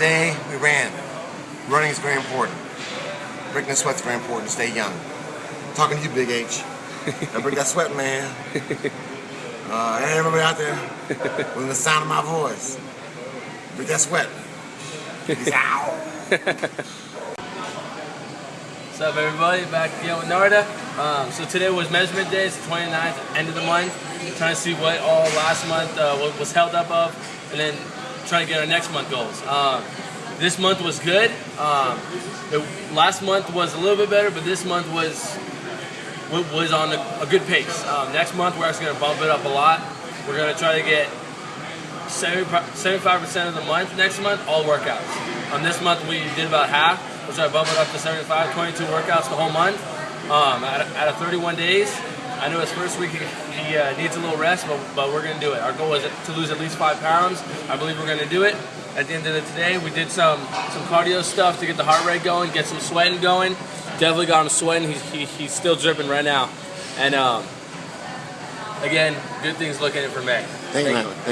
today we ran. Running is very important. Breaking the sweat's very important to stay young. I'm talking to you, Big H. Now break that sweat, man. Uh, everybody out there, with the sound of my voice, break that sweat. Peace out. What's up everybody, back again with Narda. Um, so today was measurement day, it's the 29th, end of the month. Trying to see what all last month uh, was held up of, and then trying to get our next month goals. Um, this month was good. Um, it, last month was a little bit better, but this month was was on a, a good pace. Um, next month we're actually going to bump it up a lot. We're going to try to get 75% of the month next month, all workouts. On this month we did about half. We'll try to bump it up to 75, 22 workouts the whole month. Um, out, of, out, of, 31 days, I know his first week he, uh, needs a little rest, but, but we're going to do it. Our goal is to lose at least five pounds. I believe we're going to do it. At the end of the day, we did some some cardio stuff to get the heart rate going, get some sweating going. Definitely got him sweating. He's, he, he's still dripping right now. And um, again, good things looking in for May. Thank, Thank you, man.